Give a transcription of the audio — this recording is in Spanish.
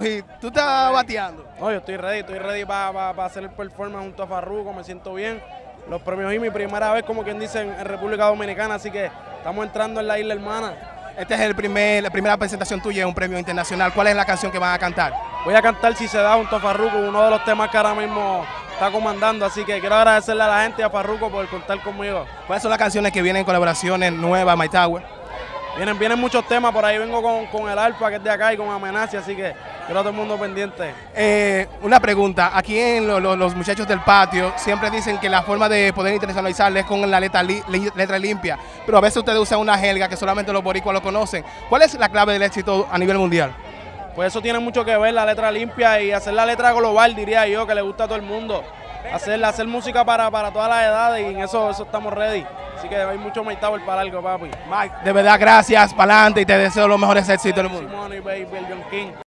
Y tú estás bateando. No, yo estoy ready, estoy ready para hacer el performance junto a Farruko, me siento bien. Los premios y mi primera vez, como quien dice, en, República Dominicana, así que estamos entrando en la isla hermana. Esta es el primer, la primera presentación tuya en un premio internacional. ¿Cuál es la canción que van a cantar? Voy a cantar Si se da junto a Farruko, uno de los temas que ahora mismo está comandando, así que quiero agradecerle a la gente y a Farruko por contar conmigo. ¿Cuáles son las canciones que vienen en colaboraciones nuevas, My Tower? Vienen, vienen muchos temas, por ahí vengo con, con el Alfa que es de acá y con Amenaza, así que a todo el mundo pendiente. Eh, una pregunta, aquí en los muchachos del patio siempre dicen que la forma de poder internacionalizar es con la letra, letra limpia, pero a veces ustedes usan una jerga que solamente los boricuas lo conocen. ¿Cuál es la clave del éxito a nivel mundial? Pues eso tiene mucho que ver, la letra limpia y hacer la letra global, diría yo, que le gusta a todo el mundo. Hacer, hacer música para, para todas las edades y en eso, eso estamos ready. Así que hay mucho Tower para algo, papi. Mike, de verdad, gracias, para adelante y te deseo los mejores éxitos del mundo. Simone, baby, el John King.